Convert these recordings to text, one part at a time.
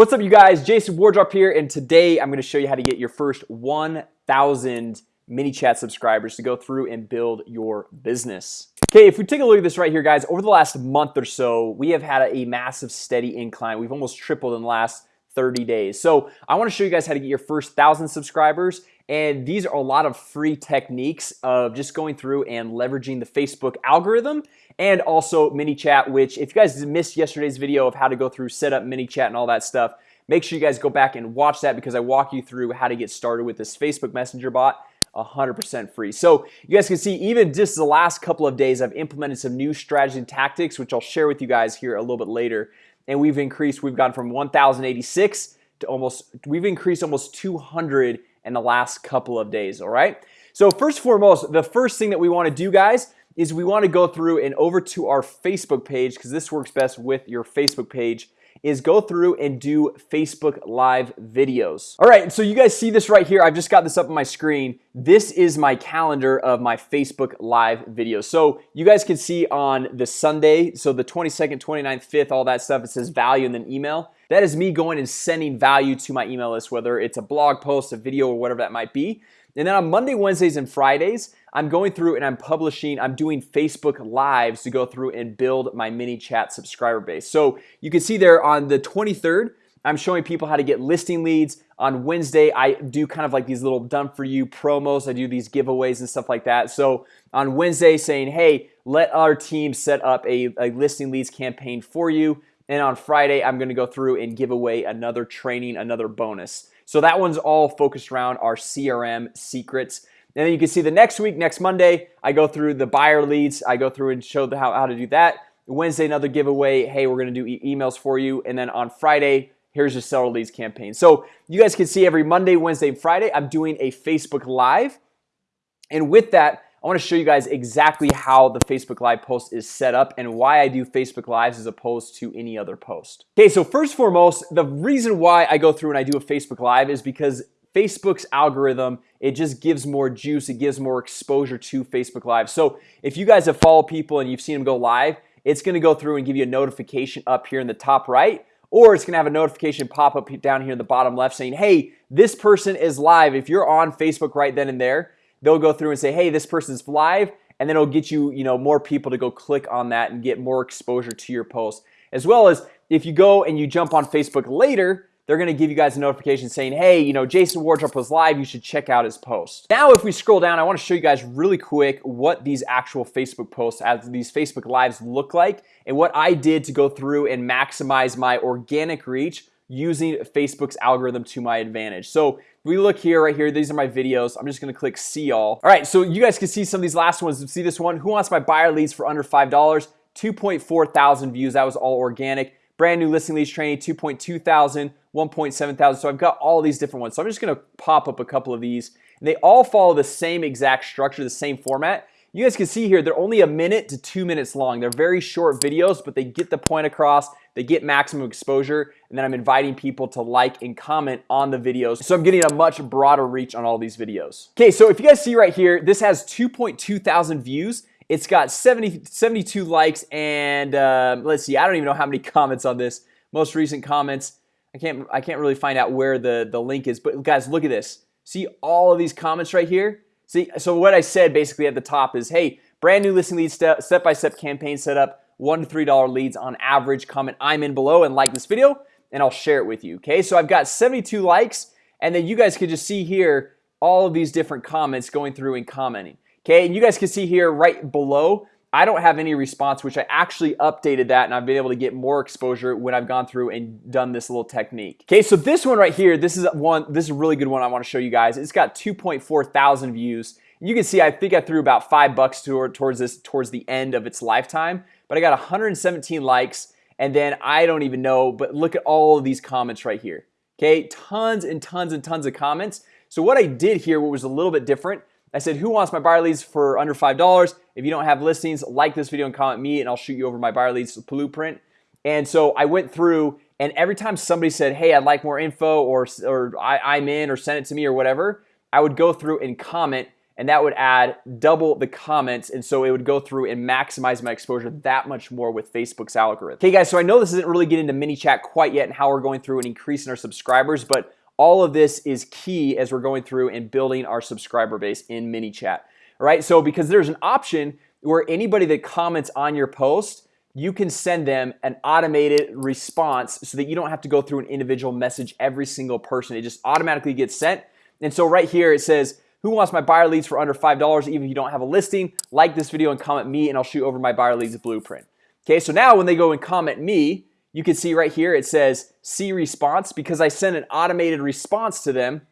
What's up you guys? Jason Wardrop here and today I'm going to show you how to get your first 1,000 ManyChat subscribers to go through and build your business. Okay, if we take a look at this right here guys over the last month or so we have had a massive steady incline. We've almost tripled in the last 30 days. So I want to show you guys how to get your first thousand subscribers and these are a lot of free techniques of just going through and leveraging the Facebook algorithm and also ManyChat which if you guys missed yesterday's video of how to go through set up ManyChat and all that stuff make sure you guys go back and watch that because I walk you through how to get started with this Facebook Messenger bot 100% free. So you guys can see even just the last couple of days I've implemented some new strategies and tactics which I'll share with you guys here a little bit later. And we've increased we've gone from 1086 to almost we've increased almost 200 in the last couple of days All right? So first and foremost the first thing that we want to do guys is we want to go through and over to our Facebook page because this works best with your Facebook page is go through and do Facebook live videos. All right, so you guys see this right here. I've just got this up on my screen. This is my calendar of my Facebook live videos. So you guys can see on the Sunday So the 22nd 29th 5th all that stuff it says value and then email. That is me going and sending value to my email list whether it's a blog post a video or whatever that might be and then on Monday Wednesdays and Fridays I'm going through and I'm publishing I'm doing Facebook lives to go through and build my ManyChat subscriber base. So you can see there on the 23rd I'm showing people how to get listing leads. On Wednesday I do kind of like these little done for you promos. I do these giveaways and stuff like that. So on Wednesday saying hey let our team set up a, a listing leads campaign for you. And on Friday I'm gonna go through and give away another training another bonus So that one's all focused around our CRM secrets. And then you can see the next week next Monday I go through the buyer leads. I go through and show the how, how to do that. Wednesday another giveaway. Hey, we're gonna do e emails for you. And then on Friday Here's your seller leads campaign. So you guys can see every Monday Wednesday and Friday I'm doing a Facebook live. And with that I want to show you guys exactly how the Facebook live post is set up and why I do Facebook lives as opposed to any other post. Okay, so first foremost the reason why I go through and I do a Facebook live is because Facebook's algorithm it just gives more juice it gives more exposure to Facebook live. So if you guys have followed people and you've seen them go live it's gonna go through and give you a notification up here in the top right or it's gonna have a notification pop up down here in the bottom left saying hey this person is live. If you're on Facebook right then and there they'll go through and say hey this person's live and then it'll get you you know more people to go click on that and get more exposure to your post as well as if you go and you jump on Facebook later they're gonna give you guys a notification saying hey, you know Jason Wardrop was live you should check out his post. Now if we scroll down I want to show you guys really quick what these actual Facebook posts as these Facebook lives look like and what I did to go through and maximize my organic reach using Facebook's algorithm to my advantage. So we look here right here these are my videos. I'm just gonna click see all all right so you guys can see some of these last ones. See this one? Who wants my buyer leads for under five dollars? 2.4 thousand views. That was all organic. Brand new listing leads training 2.2 thousand 1.7 thousand. So I've got all these different ones. So I'm just gonna pop up a couple of these and they all follow the same exact structure the same format. You guys can see here they're only a minute to two minutes long. They're very short videos but they get the point across they get maximum exposure and then I'm inviting people to like and comment on the videos. So I'm getting a much broader reach on all these videos. Okay, so if you guys see right here this has 2.2 thousand views. It's got 70 72 likes and uh, let's see I don't even know how many comments on this. Most recent comments I can't I can't really find out where the the link is but guys look at this. See all of these comments right here? See so what I said basically at the top is hey brand new listing lead step step-by-step -step campaign setup one to three dollar leads on average comment I'm in below and like this video and I'll share it with you okay? So I've got 72 likes and then you guys can just see here all of these different comments going through and commenting Okay, and you guys can see here right below I don't have any response which I actually updated that and I've been able to get more exposure when I've gone through and done this little technique Okay, so this one right here this is one this is a really good one I want to show you guys. It's got 2.4 thousand views. You can see I think I threw about five bucks toward, towards this towards the end of its lifetime but I got 117 likes and then I don't even know but look at all of these comments right here Okay, tons and tons and tons of comments. So what I did here what was a little bit different I said who wants my buyer leads for under five dollars? If you don't have listings like this video and comment me and I'll shoot you over my buyer leads blueprint. And so I went through and every time somebody said hey I'd like more info or or I, I'm in or send it to me or whatever I would go through and comment and that would add double the comments and so it would go through and maximize my exposure that much more with Facebook's algorithm. Okay guys, so I know this isn't really getting into ManyChat quite yet and how we're going through and increasing our subscribers but all of this is key as we're going through and building our subscriber base in ManyChat. All right, so because there's an option where anybody that comments on your post you can send them an automated response so that you don't have to go through an individual message every single person. It just automatically gets sent. And so right here it says who wants my buyer leads for under five dollars even if you don't have a listing? Like this video and comment me and I'll shoot over my buyer leads blueprint. Okay, so now when they go and comment me you can see right here it says see response because I sent an automated response to them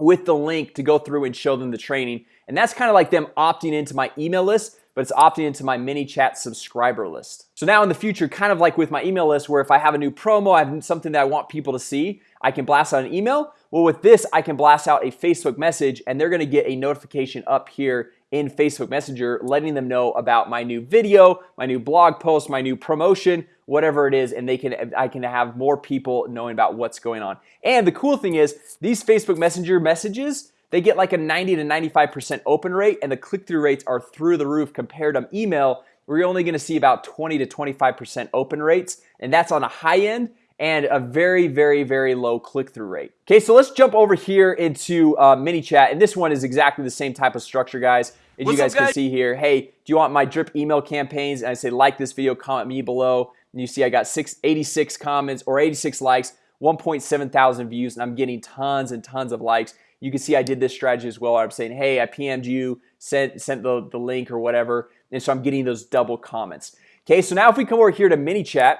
with the link to go through and show them the training. And that's kind of like them opting into my email list but it's opting into my ManyChat subscriber list. So now in the future kind of like with my email list where if I have a new promo I have something that I want people to see I can blast out an email well with this I can blast out a Facebook message and they're gonna get a notification up here in Facebook Messenger letting them know about my new video my new blog post my new promotion whatever it is and they can I can have more people knowing about what's going on. And the cool thing is these Facebook Messenger messages they get like a 90 to 95% open rate and the click-through rates are through the roof compared to email we're only going to see about 20 to 25% open rates and that's on a high end and a very very very low click-through rate. Okay, so let's jump over here into uh, chat, and this one is exactly the same type of structure guys. As What's you guys, up, guys can see here Hey, do you want my drip email campaigns? And I say like this video comment me below. And you see I got 686 comments or 86 likes 1.7 thousand views and I'm getting tons and tons of likes. You can see I did this strategy as well. I'm saying hey I PM'd you sent sent the, the link or whatever. And so I'm getting those double comments. Okay, so now if we come over here to ManyChat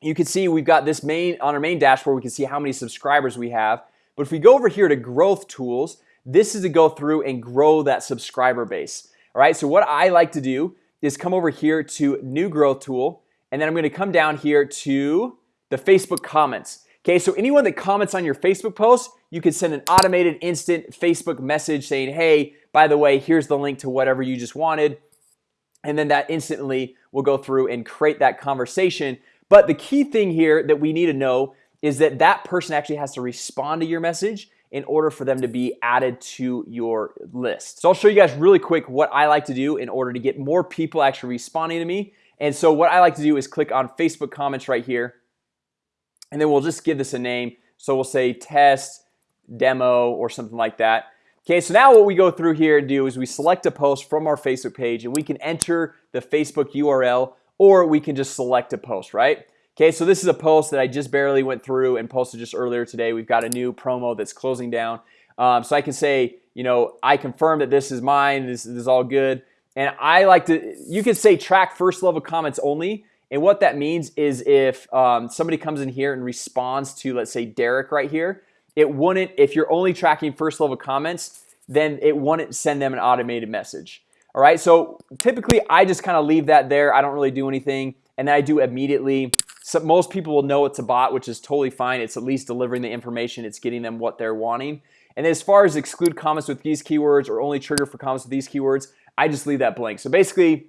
you can see we've got this main on our main dashboard we can see how many subscribers we have. But if we go over here to growth tools this is to go through and grow that subscriber base all right? So what I like to do is come over here to new growth tool and then I'm going to come down here to the Facebook comments Okay, so anyone that comments on your Facebook post you can send an automated instant Facebook message saying hey by the way here's the link to whatever you just wanted and then that instantly will go through and create that conversation but the key thing here that we need to know is that that person actually has to respond to your message in order for them to be added to your list. So I'll show you guys really quick what I like to do in order to get more people actually responding to me. And so what I like to do is click on Facebook comments right here. And then we'll just give this a name. So we'll say test demo or something like that. Okay, so now what we go through here and do is we select a post from our Facebook page and we can enter the Facebook URL or we can just select a post right? Okay, so this is a post that I just barely went through and posted just earlier today. We've got a new promo that's closing down. Um, so I can say you know I confirm that this is mine this, this is all good. And I like to you can say track first level comments only. And what that means is if um, somebody comes in here and responds to let's say Derek right here it wouldn't if you're only tracking first level comments then it wouldn't send them an automated message all right, so typically I just kind of leave that there. I don't really do anything and then I do immediately. So most people will know it's a bot which is totally fine. It's at least delivering the information. It's getting them what they're wanting. And as far as exclude comments with these keywords or only trigger for comments with these keywords I just leave that blank. So basically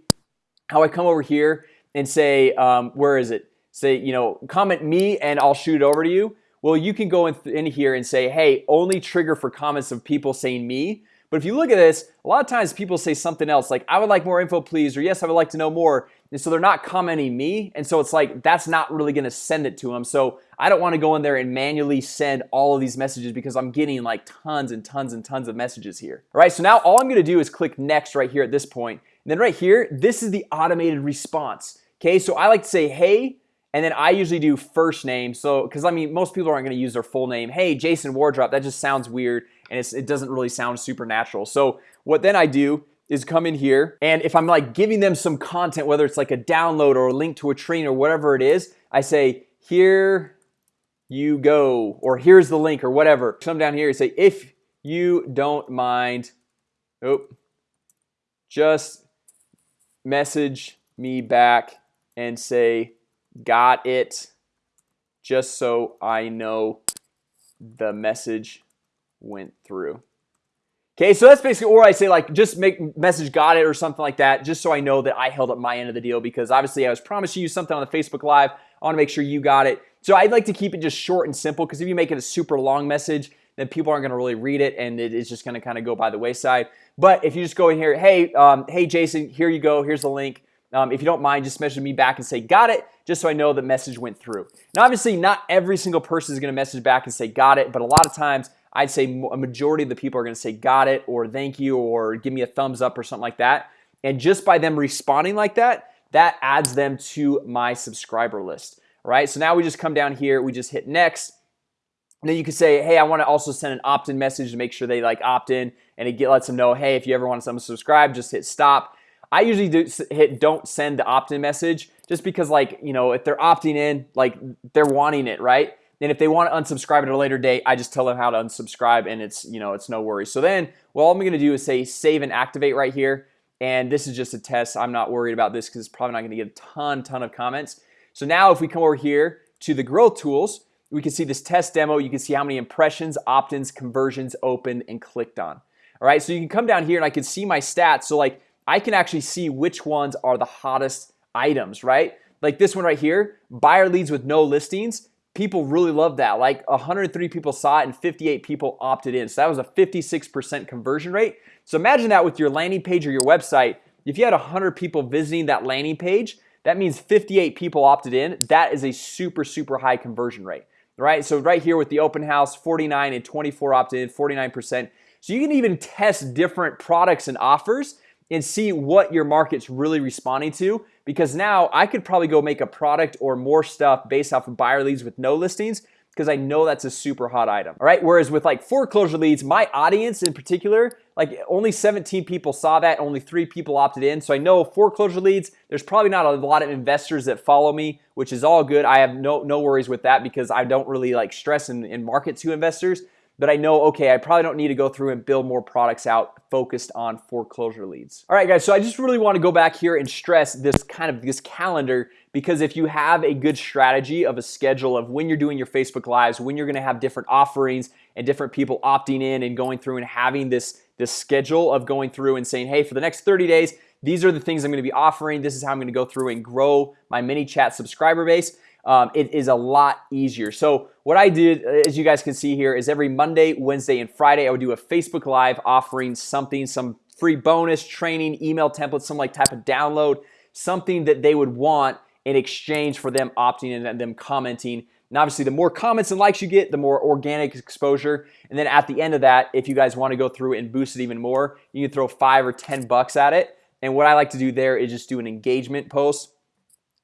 how I come over here and say um, where is it? Say you know comment me and I'll shoot it over to you. Well you can go in, in here and say hey only trigger for comments of people saying me but if you look at this a lot of times people say something else like I would like more info please or yes I would like to know more and so they're not commenting me and so it's like that's not really gonna send it to them so I don't want to go in there and manually send all of these messages because I'm getting like tons and tons and tons of messages here. All right, so now all I'm gonna do is click next right here at this point. And then right here this is the automated response Okay, so I like to say hey and then I usually do first name. So because I mean most people aren't going to use their full name. Hey Jason Wardrop that just sounds weird and it doesn't really sound supernatural. So what then I do is come in here and if I'm like giving them some content whether it's like a download or a link to a train or whatever it is I say here you go or here's the link or whatever. Come down here and say if you don't mind oh just message me back and say got it just so I know the message went through. Okay, so that's basically or I say like just make message got it or something like that just so I know that I held up my end of the deal because obviously I was promising you something on the Facebook Live. I want to make sure you got it. So I'd like to keep it just short and simple because if you make it a super long message then people aren't gonna really read it and it is just gonna kind of go by the wayside. But if you just go in here hey um, hey Jason here you go here's the link. Um, if you don't mind just message me back and say got it just so I know the message went through. Now obviously not every single person is gonna message back and say got it but a lot of times I'd say a majority of the people are gonna say got it or thank you or give me a thumbs up or something like that. And just by them responding like that that adds them to my subscriber list right? So now we just come down here we just hit next. And then you can say hey I want to also send an opt-in message to make sure they like opt-in and it lets them know hey if you ever want to subscribe just hit stop. I usually do hit don't send the opt-in message just because like you know if they're opting in like they're wanting it right then if they want to unsubscribe at a later date I just tell them how to unsubscribe and it's you know it's no worries. So then well all I'm gonna do is say save and activate right here. And this is just a test. I'm not worried about this because it's probably not gonna get a ton ton of comments. So now if we come over here to the growth tools we can see this test demo. You can see how many impressions opt-ins conversions opened and clicked on. All right so you can come down here and I can see my stats. So like I can actually see which ones are the hottest items right? Like this one right here buyer leads with no listings people really love that. Like 103 people saw it and 58 people opted in. So that was a 56% conversion rate. So imagine that with your landing page or your website. If you had 100 people visiting that landing page that means 58 people opted in. That is a super super high conversion rate right? So right here with the open house 49 and 24 opted in 49% so you can even test different products and offers and see what your market's really responding to because now I could probably go make a product or more stuff based off of buyer leads with no listings because I know that's a super hot item all right? Whereas with like foreclosure leads my audience in particular like only 17 people saw that only three people opted in. So I know foreclosure leads there's probably not a lot of investors that follow me which is all good. I have no no worries with that because I don't really like stress and, and market to investors but I know okay I probably don't need to go through and build more products out focused on foreclosure leads. All right guys so I just really want to go back here and stress this kind of this calendar because if you have a good strategy of a schedule of when you're doing your Facebook lives when you're gonna have different offerings and different people opting in and going through and having this this schedule of going through and saying hey for the next 30 days these are the things I'm gonna be offering. This is how I'm gonna go through and grow my ManyChat subscriber base um, it is a lot easier. So what I did as you guys can see here is every Monday Wednesday and Friday I would do a Facebook live offering something some free bonus training email templates some like type of download something that they would want in exchange for them opting in and them commenting. And obviously the more comments and likes you get the more organic exposure. And then at the end of that if you guys want to go through and boost it even more you can throw five or ten bucks at it. And what I like to do there is just do an engagement post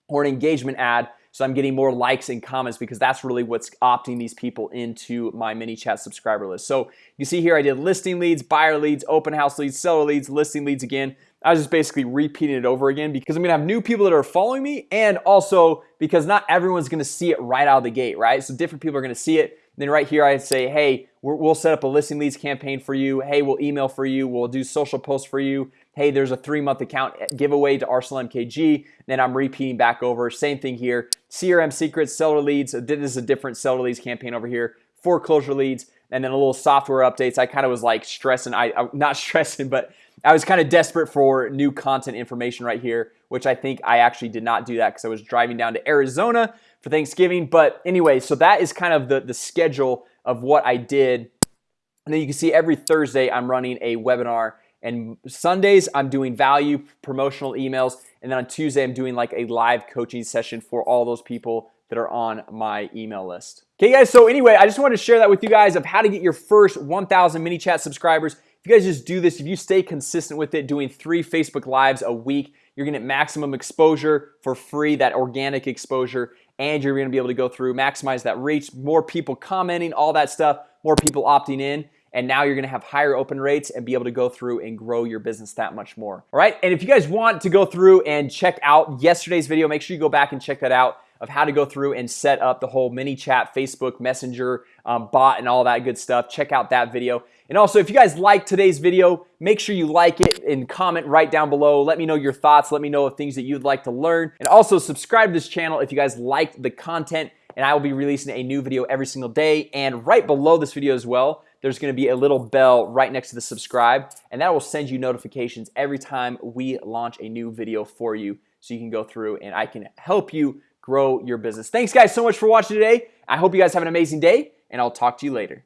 or an engagement ad so I'm getting more likes and comments because that's really what's opting these people into my ManyChat subscriber list. So you see here I did listing leads buyer leads open house leads seller leads listing leads again. I was just basically repeating it over again because I'm gonna have new people that are following me and also because not everyone's gonna see it right out of the gate right? So different people are gonna see it. Then right here I say hey we'll set up a listing leads campaign for you. Hey, we'll email for you. We'll do social posts for you Hey, there's a three-month account eh, giveaway to Arsenal MKG then I'm repeating back over. Same thing here. CRM secrets seller leads. This is a different seller leads campaign over here. Foreclosure leads and then a little software updates. I kind of was like stressing. I I'm not stressing but I was kind of desperate for new content information right here which I think I actually did not do that because I was driving down to Arizona for Thanksgiving. But anyway so that is kind of the the schedule of what I did. And then you can see every Thursday I'm running a webinar and Sundays I'm doing value promotional emails. And then on Tuesday I'm doing like a live coaching session for all those people that are on my email list. Okay guys, so anyway, I just wanted to share that with you guys of how to get your first 1,000 ManyChat subscribers. If you guys just do this, if you stay consistent with it doing three Facebook lives a week You're gonna get maximum exposure for free that organic exposure and you're gonna be able to go through maximize that reach more people commenting all that stuff more people opting in and now you're gonna have higher open rates and be able to go through and grow your business that much more all right? And if you guys want to go through and check out yesterday's video make sure you go back and check that out of how to go through and set up the whole ManyChat, Facebook Messenger um, bot and all that good stuff. Check out that video. And also if you guys like today's video make sure you like it and comment right down below. Let me know your thoughts. Let me know of things that you'd like to learn. And also subscribe to this channel if you guys liked the content. And I will be releasing a new video every single day and right below this video as well there's gonna be a little bell right next to the subscribe and that will send you notifications every time we launch a new video for you so you can go through and I can help you grow your business. Thanks guys so much for watching today. I hope you guys have an amazing day and I'll talk to you later